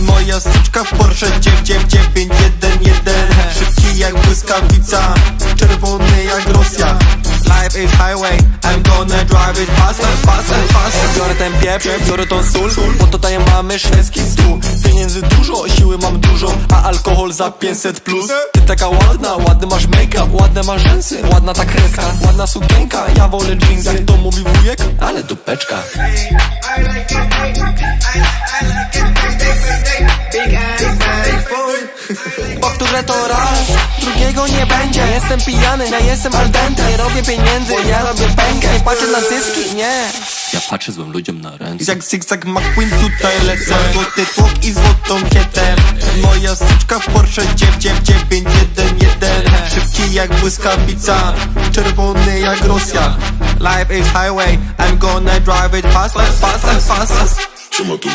Moja suczka w Porsche 99111 Szybki jak błyskawica, czerwony jak Rosja. Life is highway, I'm gonna drive it fast and fast and Biorę ten pieprz, biorę tą sól, bo tutaj mamy szwedzki stół. Pieniędzy dużo, siły mam dużo, a alkohol za 500 plus. Ty taka ładna, ładny masz make-up, ładne masz rzęsy Ładna ta kreska, ładna sukienka, ja wolę jeans Jak to mówi wujek, ale dupeczka. I like Powtórzę to raz, drugiego nie będzie. Ja jestem pijany, ja jestem al dente. Nie robię pieniędzy, ja robię pękę. Nie patrzę na zyski, nie. Ja patrzę złym ludziom na ręce. Jak zigzag McQueen tutaj lecę. Złoty tłok i złotą kietę. Moja styczka w Porsche 99911 Szybki jak błyskawica Czerwony jak Rosja. Life is highway I'm gonna drive it fast, fast, fast, fast, fast. Trzyma tu.